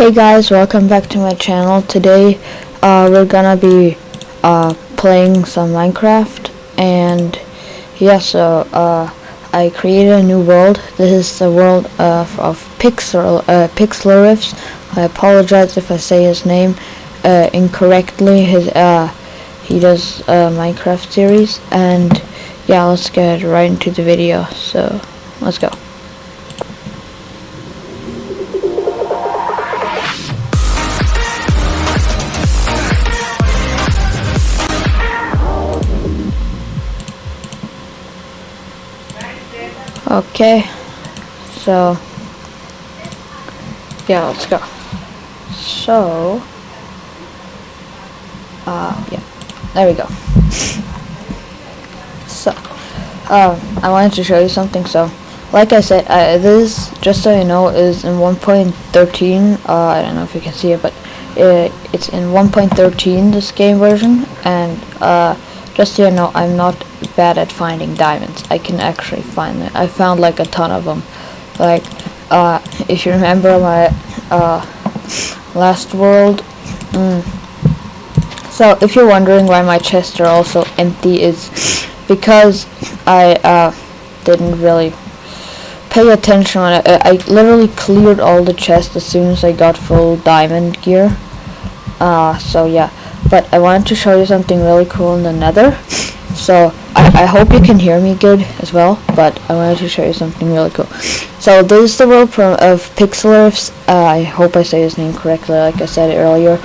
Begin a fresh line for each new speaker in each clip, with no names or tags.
Hey guys, welcome back to my channel. Today uh, we're gonna be uh, playing some Minecraft and yeah, so uh, I created a new world. This is the world of, of Pixel, uh. I apologize if I say his name uh, incorrectly. His uh, He does Minecraft series and yeah, let's get right into the video. So let's go. Okay, so yeah, let's go. So, uh, yeah, there we go. So, um, I wanted to show you something. So, like I said, uh, this, just so you know, is in 1.13. Uh, I don't know if you can see it, but it, it's in 1.13, this game version, and uh, just so you know, I'm not bad at finding diamonds. I can actually find them. I found like a ton of them. Like, uh, if you remember my uh, last world. Mm. So, if you're wondering why my chests are also empty, is because I uh, didn't really pay attention on it. I literally cleared all the chests as soon as I got full diamond gear. Uh, so yeah but I wanted to show you something really cool in the nether. So I, I hope you can hear me good as well but I wanted to show you something really cool. So this is the world of Pixlriffs uh, I hope I say his name correctly like I said earlier.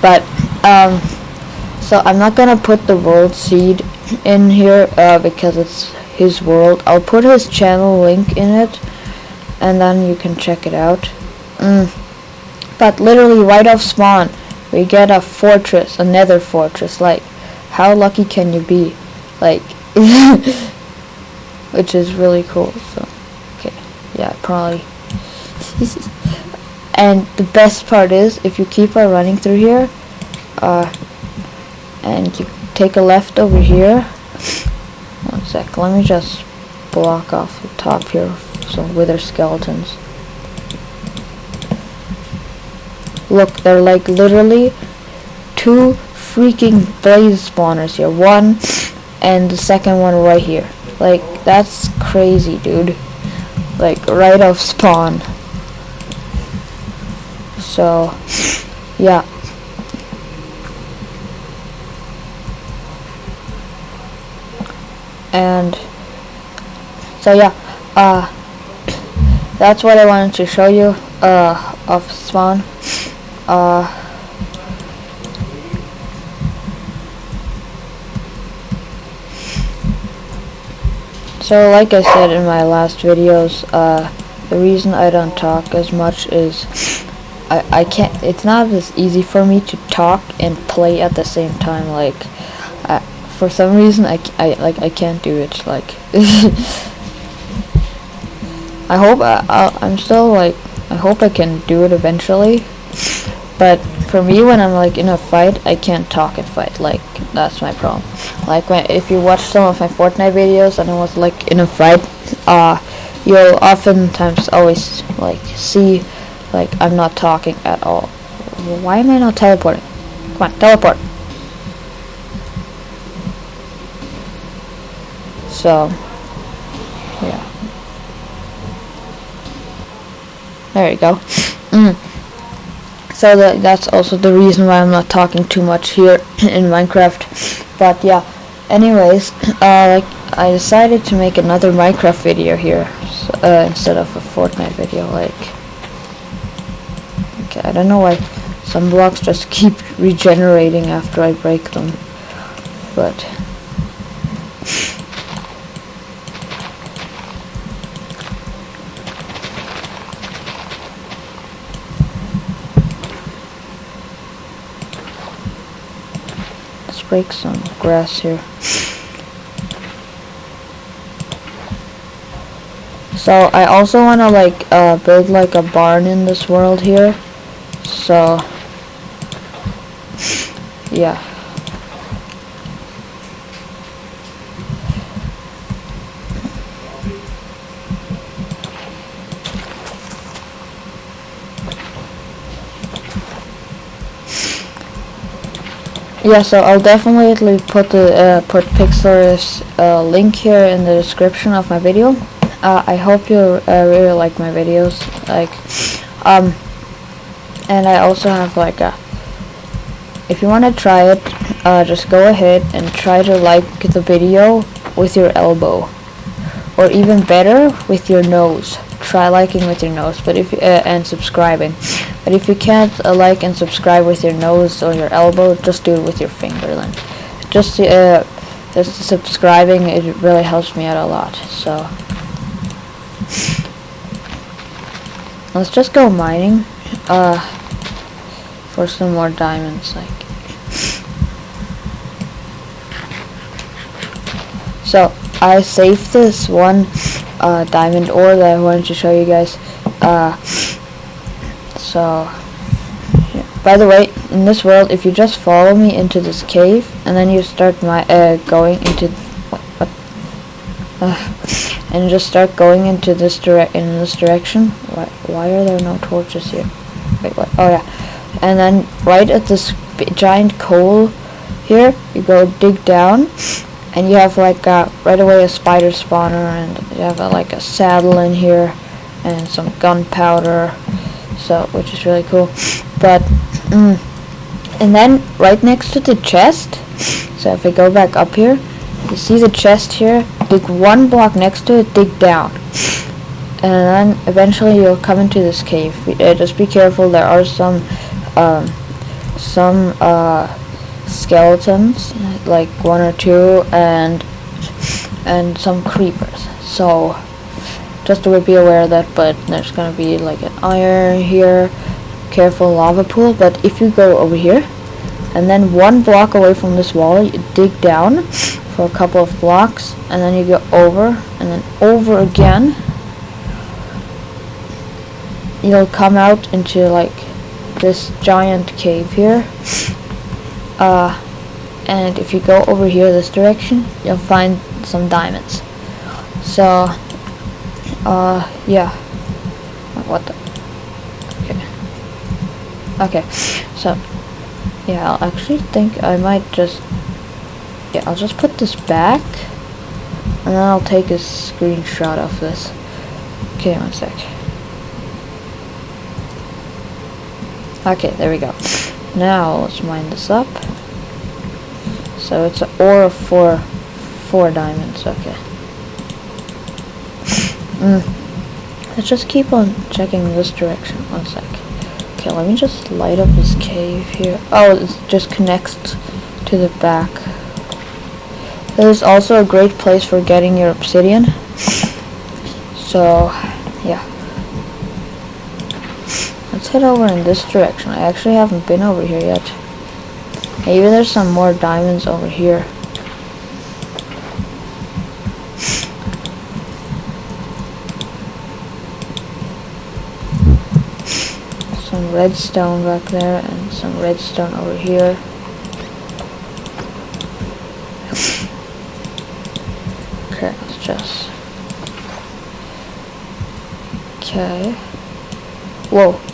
But um, so I'm not gonna put the world seed in here uh, because it's his world. I'll put his channel link in it and then you can check it out. Mm. but literally right off spawn we get a fortress, a nether fortress. Like, how lucky can you be? Like, which is really cool. So, okay, yeah, probably. and the best part is, if you keep on running through here, uh, and you take a left over here. One sec, let me just block off the top here some wither skeletons. Look, they're like literally two freaking blaze spawners here. One and the second one right here. Like, that's crazy, dude. Like, right off spawn. So, yeah. And, so yeah, uh, that's what I wanted to show you, uh, of spawn uh, so like I said in my last videos uh, the reason I don't talk as much is I, I can't it's not as easy for me to talk and play at the same time like I, for some reason I, I like I can't do it like I hope I, I I'm still like I hope I can do it eventually but for me, when I'm like in a fight, I can't talk and fight. Like that's my problem. Like when if you watch some of my Fortnite videos and I was like in a fight, uh, you'll oftentimes always like see like I'm not talking at all. Why am I not teleporting? Come on, teleport. So, yeah. There you go. Mm so that that's also the reason why I'm not talking too much here in Minecraft. But yeah anyways uh, like I decided to make another Minecraft video here uh, instead of a Fortnite video like okay I don't know why some blocks just keep regenerating after I break them but break some grass here. So I also want to like uh, build like a barn in this world here. So yeah. Yeah, so I'll definitely put the uh, put Pixlr's uh, link here in the description of my video. Uh, I hope you uh, really like my videos. Like, um, and I also have like a. If you want to try it, uh, just go ahead and try to like the video with your elbow, or even better with your nose. Try liking with your nose, but if uh, and subscribing. But if you can't uh, like and subscribe with your nose or your elbow, just do it with your finger then. Just uh, just subscribing, it really helps me out a lot. So let's just go mining uh, for some more diamonds. Like so, I saved this one uh, diamond ore that I wanted to show you guys. Uh, so, yeah. by the way, in this world, if you just follow me into this cave, and then you start my uh, going into what, what and just start going into this direct in this direction. Why, why are there no torches here? Wait, what? Oh yeah, and then right at this giant coal here, you go dig down, and you have like uh, right away a spider spawner, and you have like a saddle in here, and some gunpowder so which is really cool. But mm, and then right next to the chest so if I go back up here you see the chest here dig one block next to it dig down. And then eventually you'll come into this cave. Uh, just be careful there are some um, some uh, skeletons like one or two and and some creepers. So just to be aware of that but there's gonna be like an iron here. Careful lava pool but if you go over here and then one block away from this wall you dig down for a couple of blocks and then you go over and then over again you'll come out into like this giant cave here uh, and if you go over here this direction you'll find some diamonds so uh, yeah. What the? Okay. Okay, so, yeah, I'll actually think I might just, yeah, I'll just put this back, and then I'll take a screenshot of this. Okay, one sec. Okay, there we go. Now, let's mine this up. So it's an ore of four, four diamonds, okay. Mm. Let's just keep on checking this direction. One sec. Okay, let me just light up this cave here. Oh, it just connects to the back. This is also a great place for getting your obsidian. So, yeah. Head over in this direction. I actually haven't been over here yet. Maybe there's some more diamonds over here. some redstone back there and some redstone over here. Okay, let's just... Okay. Whoa.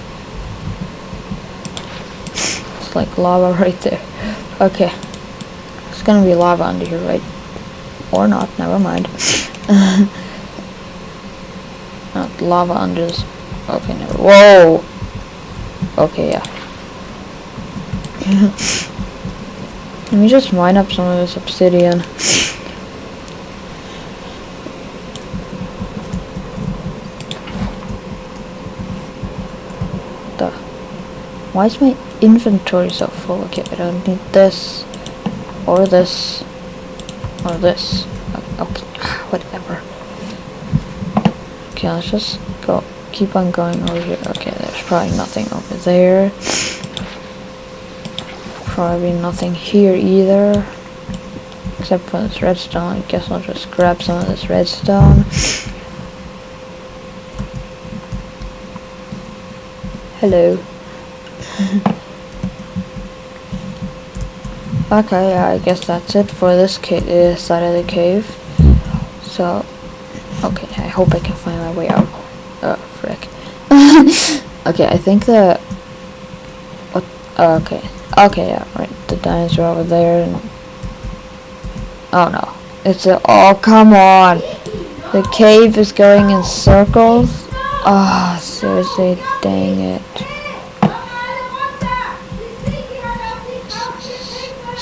Like lava right there. Okay. It's gonna be lava under here, right? Or not, never mind. not lava under this. Okay, never. Whoa! Okay, yeah. Let me just mine up some of this obsidian. The why is my inventory so full? Okay, I don't need this or this or this. Okay, whatever. Okay, let's just go keep on going over here. Okay, there's probably nothing over there. Probably nothing here either. Except for this redstone. I guess I'll just grab some of this redstone. Hello. okay, I guess that's it for this uh, side of the cave. So, okay, I hope I can find my way out. Oh, frick. okay, I think that... What? Oh, okay. Okay, yeah, right. The are over there. Oh no, it's a. Oh come on! The cave is going in circles. Ah, oh, seriously, dang it.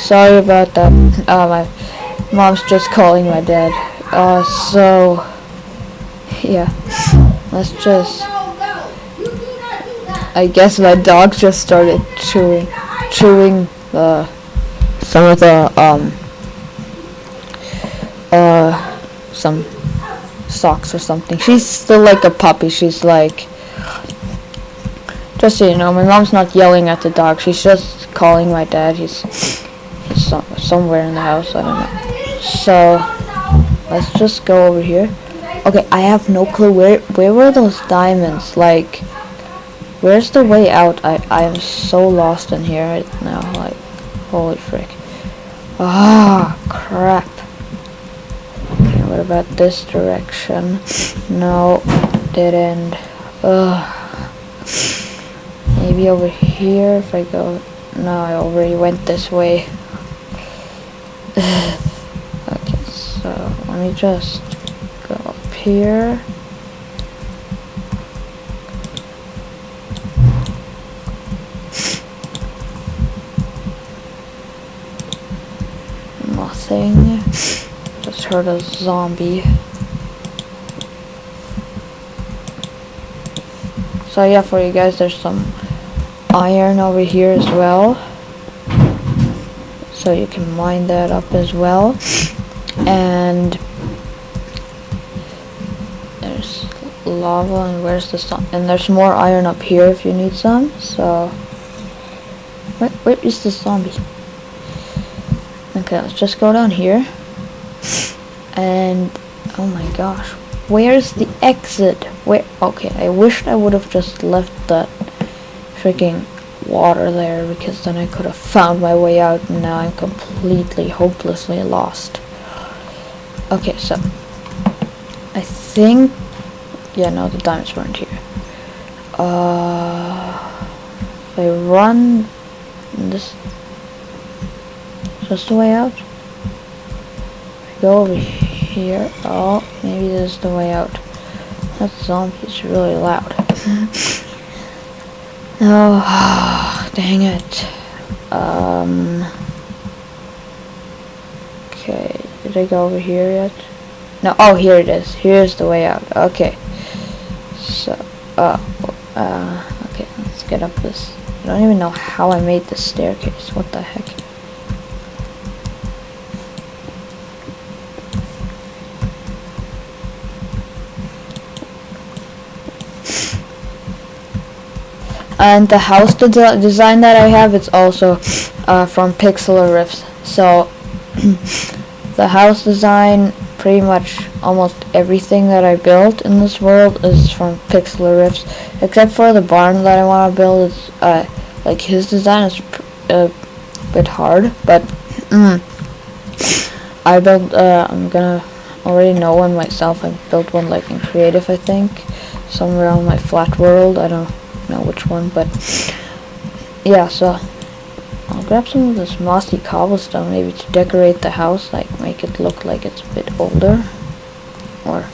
Sorry about that. Uh, my mom's just calling my dad. Uh, so yeah, let's just. I guess my dog just started chewing, chewing the some of the um uh some socks or something. She's still like a puppy. She's like just so you know, my mom's not yelling at the dog. She's just calling my dad. He's, he's some, somewhere in the house. I don't know. So let's just go over here. Okay, I have no clue where where were those diamonds? Like Where's the way out? I, I am so lost in here right now. Like, holy frick. Ah, crap. Okay, what about this direction? No, end. Ugh. Maybe over here if I go... No, I already went this way. okay, so let me just go up here. nothing Just heard a zombie. So yeah, for you guys, there's some iron over here as well. So you can mine that up as well. And there's lava and where's the sun? And there's more iron up here if you need some. So where, where is the zombie? Okay, let's just go down here. And, oh my gosh. Where's the exit? Where? Okay, I wish I would have just left that freaking water there because then I could have found my way out and now I'm completely hopelessly lost. Okay, so I think yeah no the diamonds weren't here. Uh if I run this just the way out? Go over here. Oh, maybe this is the way out. That zombie is really loud. oh, dang it. Um. Okay, did I go over here yet? No, oh, here it is. Here's the way out. Okay. So, uh, uh, okay, let's get up this. I don't even know how I made this staircase. What the heck? and the house de design that I have it's also uh, from Pixlr so the house design pretty much almost everything that I built in this world is from Pixlr except for the barn that I want to build it's uh, like his design is a bit hard but mm, I built uh, I'm gonna already know one myself I built one like in creative I think somewhere on my flat world I don't know which one, but yeah, so I'll grab some of this mossy cobblestone maybe to decorate the house, like make it look like it's a bit older or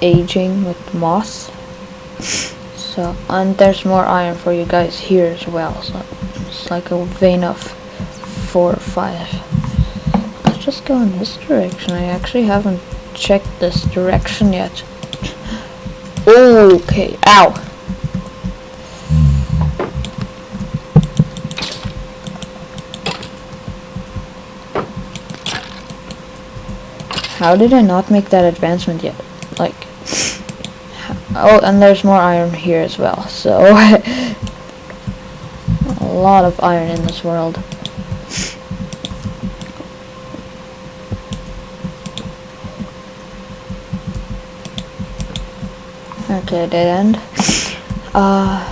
aging with moss. So, and there's more iron for you guys here as well, so it's like a vein of four or five. Let's just go in this direction. I actually haven't checked this direction yet. Okay, ow! How did I not make that advancement yet? Like, oh, and there's more iron here as well, so a lot of iron in this world. Okay, dead end. Uh,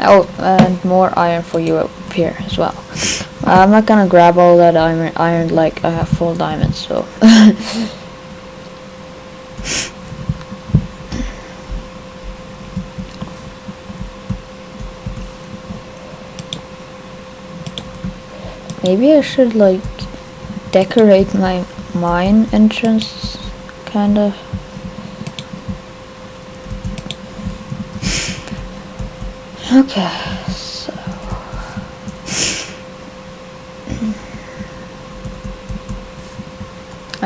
oh, and more iron for you up here as well. I'm not gonna grab all that iron, iron like I have full diamonds, so. Maybe I should like decorate my mine entrance, kind of. Okay.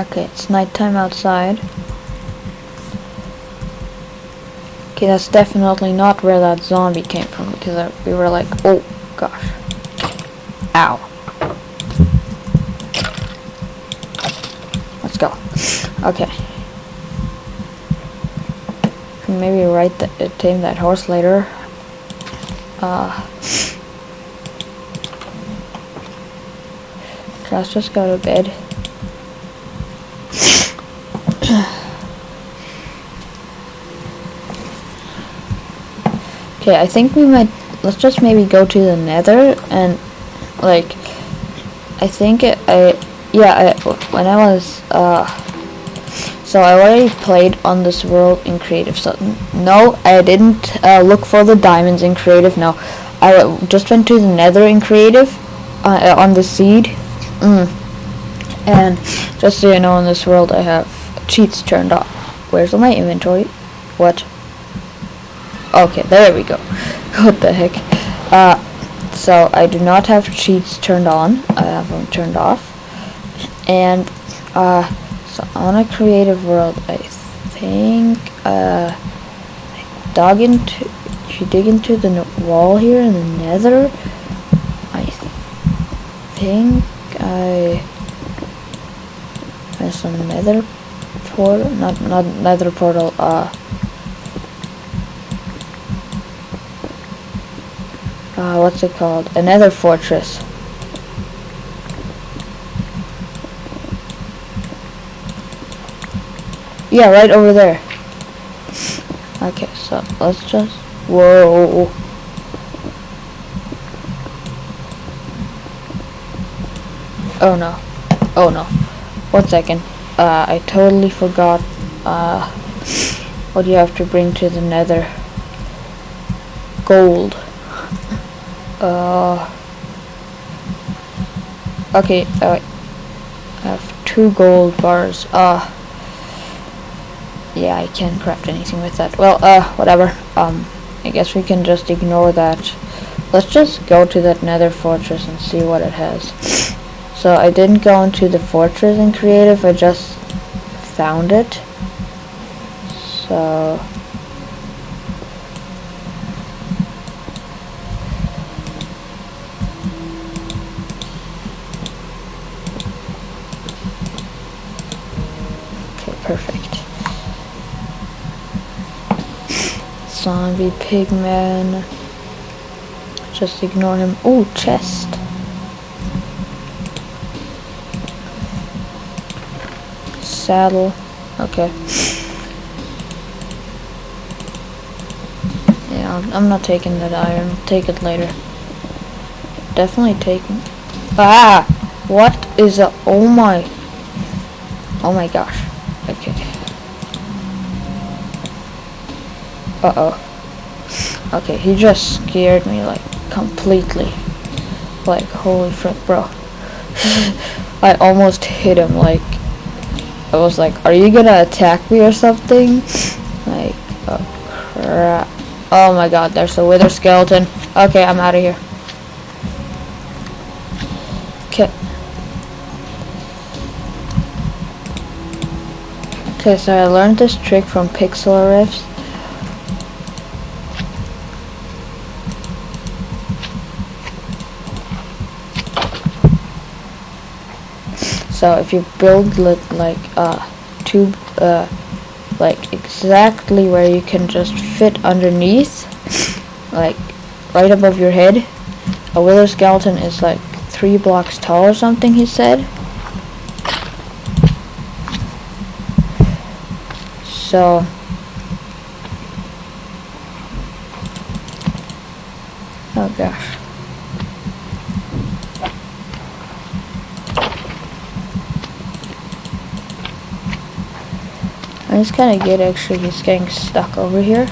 Okay it's nighttime outside okay that's definitely not where that zombie came from because I, we were like oh gosh ow Let's go. Okay. Maybe ride the, uh, tame that horse later. Uh, let's just go to bed. Okay, I think we might. Let's just maybe go to the Nether and like. I think it, I yeah, I, when I was, uh, so I already played on this world in creative, so no, I didn't uh, look for the diamonds in creative, no, I just went to the nether in creative, uh, on the seed, mm. and just so you know, in this world I have cheats turned off. Where's my inventory? What? Okay, there we go. What the heck? Uh, so I do not have cheats turned on, I have them turned off and uh, so on a creative world I think uh, I dug into if you dig into the wall here in the nether I think I have some nether portal not not nether portal uh uh, what's it called? Another fortress. Yeah, right over there. Okay, so let's just... Whoa. Oh no. Oh no. One second. Uh, I totally forgot uh, what do you have to bring to the nether. Gold. Uh, okay, uh, I have two gold bars. Uh, yeah, I can't craft anything with that. Well, uh, whatever. Um, I guess we can just ignore that. Let's just go to that nether fortress and see what it has. So I didn't go into the fortress in creative, I just found it. So... Okay, perfect. Zombie pigman. Just ignore him. Oh, chest. Saddle. Okay. Yeah, I'm, not taking that iron. Take it later. Definitely taking. Ah! What is a. Oh my. Oh my gosh. Okay. Uh-oh. Okay, he just scared me, like, completely. Like, holy frick, bro. I almost hit him, like, I was like, are you gonna attack me or something? Like, oh crap. Oh my god, there's a wither skeleton. Okay, I'm out of here. Okay. Okay, so I learned this trick from Pixel so if you build like uh tube uh like exactly where you can just fit underneath like right above your head a wither skeleton is like three blocks tall or something he said. So oh gosh It's kind of good actually. He's getting stuck over here.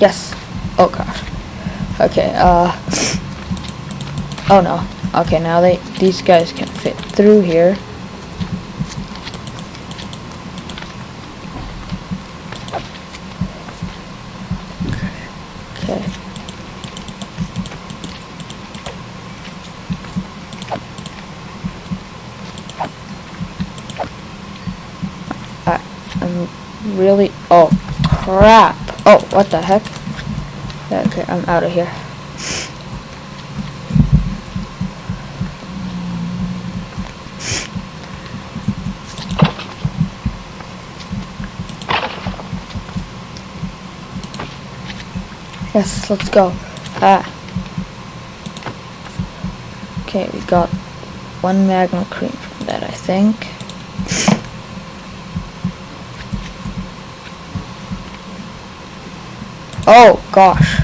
Yes. Oh gosh. Okay. Uh. Oh no. Okay, now they these guys can fit through here. Okay. I, I'm really oh crap. Oh, what the heck? Okay, I'm out of here. Yes, let's go. Ah. Okay, we got one magma cream from that, I think. Oh, gosh.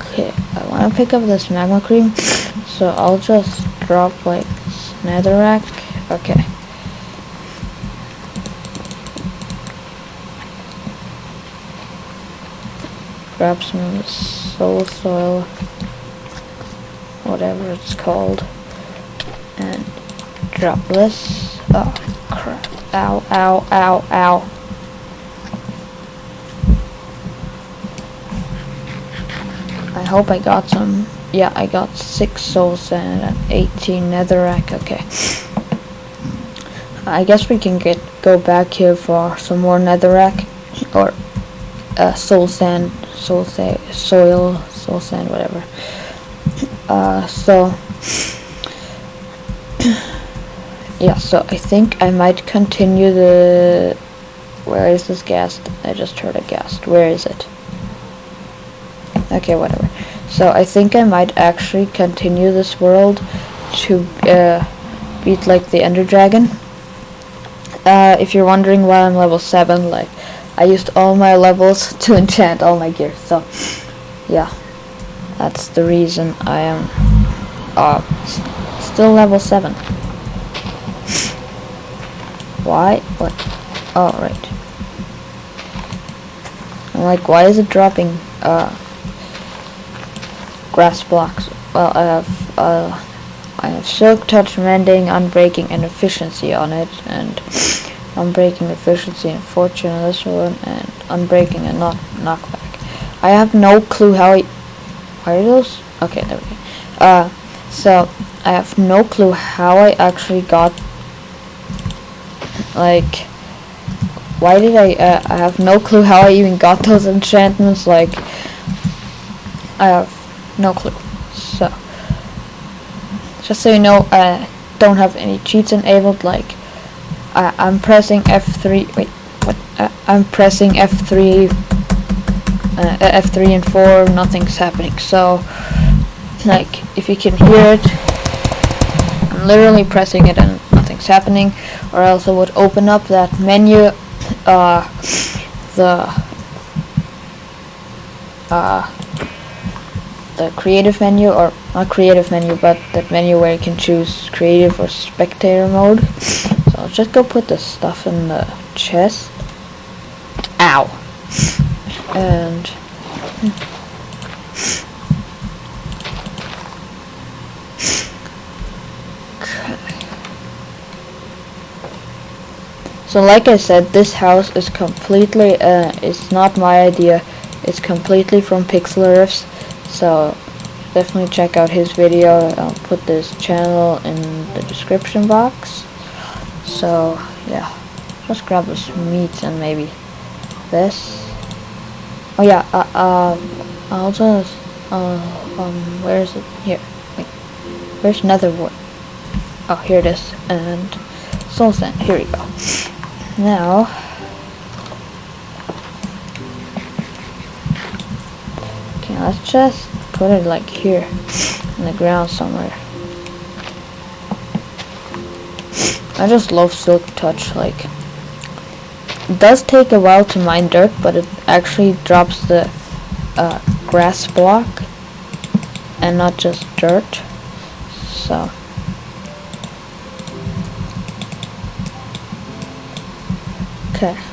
Okay, I want to pick up this magma cream, so I'll just drop like netherrack. Okay. Grab some soul soil, whatever it's called, and drop this. Oh crap! Ow! Ow! Ow! Ow! I hope I got some. Yeah, I got six soul sand and 18 netherrack. Okay. I guess we can get go back here for some more netherrack or uh, soul sand, soul sa soil, soul sand, whatever. Uh, so yeah, so I think I might continue the. Where is this ghast? I just heard a ghast. Where is it? Okay, whatever. So I think I might actually continue this world to uh, beat like the Ender Dragon. Uh, if you're wondering why I'm level 7, like, I used all my levels to enchant all my gear, so, yeah. That's the reason I am, uh, still level 7. Why? What? Oh, right. I'm like, why is it dropping, uh, grass blocks? Well, I have, uh, I have Silk Touch, Mending, Unbreaking, and Efficiency on it, and Unbreaking, Efficiency, and Fortune on this one, and Unbreaking and not Knockback. I have no clue how I... Why are those? Okay, there we go. Uh, so, I have no clue how I actually got... Like... Why did I... Uh, I have no clue how I even got those enchantments, like... I have no clue. So... Just so you know, I don't have any cheats enabled, like, I, I'm pressing F3, wait, what, uh, I'm pressing F3, uh, F3 and 4, nothing's happening, so, like, if you can hear it, I'm literally pressing it and nothing's happening, or else I would open up that menu, uh, the, uh, the creative menu or not creative menu but that menu where you can choose creative or spectator mode. So I'll just go put the stuff in the chest. Ow. And so like I said this house is completely uh, it's not my idea it's completely from Pixlriffs so definitely check out his video. I'll put this channel in the description box. So yeah, just grab this meat and maybe this. Oh yeah, uh, uh I'll just uh, um where is it? Here. Wait, where's Nether wart? Oh, here it is. And soul sand. Here we go. Now okay, let's just put it like here in the ground somewhere. I just love silk touch like it does take a while to mine dirt but it actually drops the uh, grass block and not just dirt so okay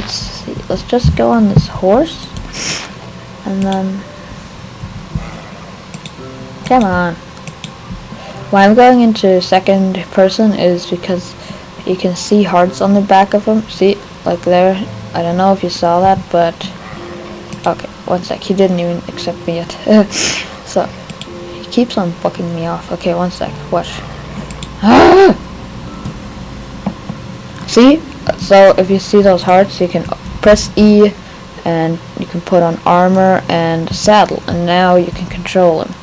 let's see. Let's just go on this horse, and then come on. Why I'm going into second person is because you can see hearts on the back of him. See, like there. I don't know if you saw that, but okay. One sec. He didn't even accept me yet. so he keeps on fucking me off. Okay, one sec. Watch. Ah! See? So if you see those hearts, you can press E and you can put on armor and saddle and now you can control him.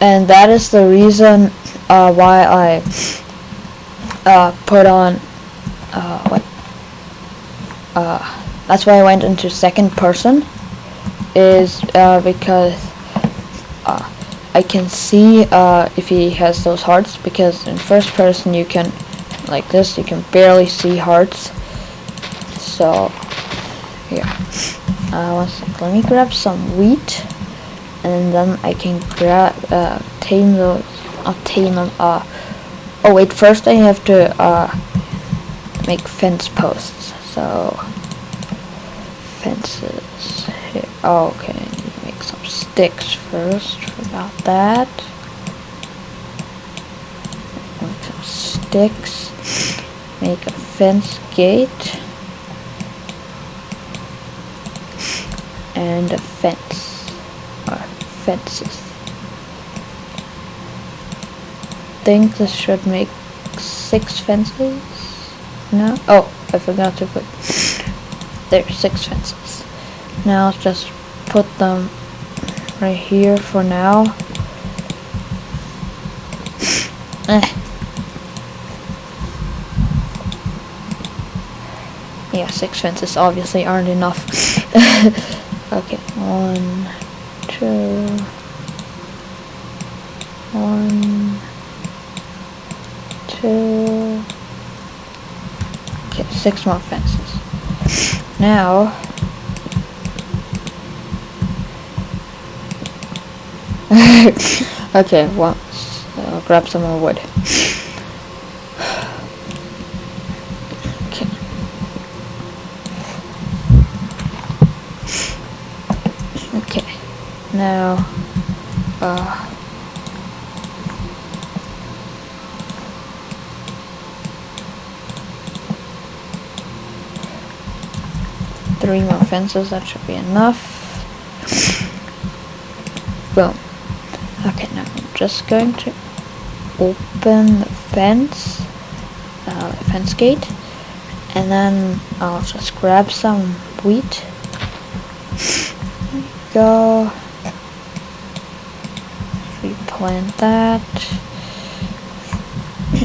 And that is the reason uh, why I uh, put on uh, what uh, that's why I went into second person is uh, because uh, I can see if he has those hearts because in first person you can like this. You can barely see hearts. So yeah uh, let me grab some wheat and then I can grab uh, tame those I'll them uh, oh wait. First I have to uh, make fence posts. So fences. Here. Oh, okay. Make some sticks first. Forgot that. Make some sticks make a fence gate. And a fence. Or fences. Think this should make six fences? No? Oh I forgot to put there six fences. Now let's just put them right here for now. Eh. Yeah, six fences obviously aren't enough. okay, one, two, one, two, okay, six more fences. Now, okay, well, I'll uh, grab some more wood. now uh, three more fences that should be enough. Boom okay now I'm just going to open the fence uh, fence gate and then I'll just grab some wheat. Go. Replant that.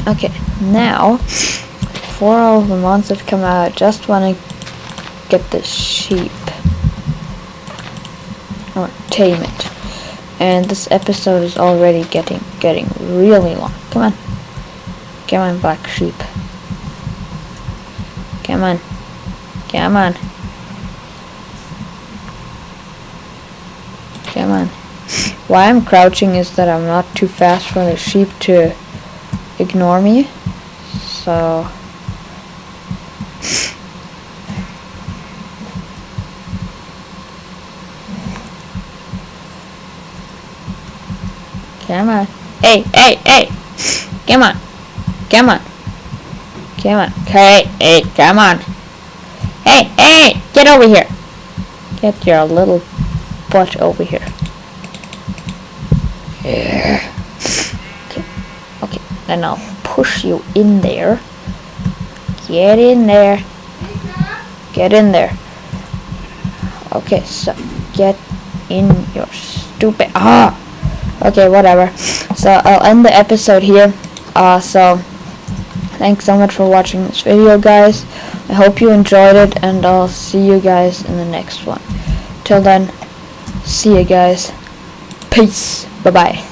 Okay, now, for all the months that come out, I just want to get the sheep. Or tame it. And this episode is already getting getting really long. Come on. Come on, black sheep. Come on. Come on. Come on. Why I'm crouching is that I'm not too fast for the sheep to ignore me. So... Come on. Hey, hey, hey! Come on. Come on. Come on. Okay, hey, come on. Hey, hey! Get over here! Get your little butt over here. Yeah. Okay. Okay. Then I'll push you in there. Get in there. Get in there. Okay, so get in your stupid ah. Okay, whatever. So I'll end the episode here. Uh, so thanks so much for watching this video, guys. I hope you enjoyed it, and I'll see you guys in the next one. Till then, see you guys. Peace. Bye-bye.